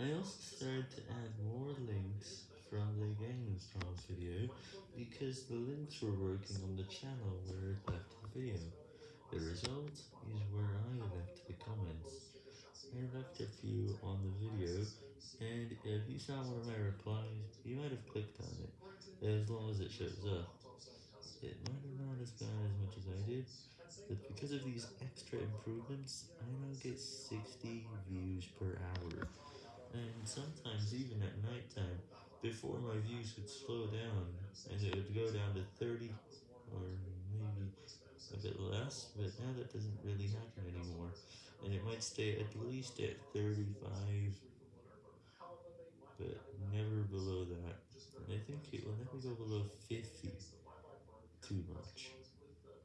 I also started to add more links from the Gangnam Style video, because the links were working on the channel where it left the video. The result is where I left the comments. I left a few on the video, and if you saw one of my replies, you might have clicked on it, as long as it shows up. It might have not as bad as much as I did, but because of these extra improvements, I now get 60 views per hour, sometimes even at night time, before my views would slow down, and it would go down to 30, or maybe a bit less, but now that doesn't really happen anymore, and it might stay at least at 35, but never below that, and I think it will never go below 50 too much.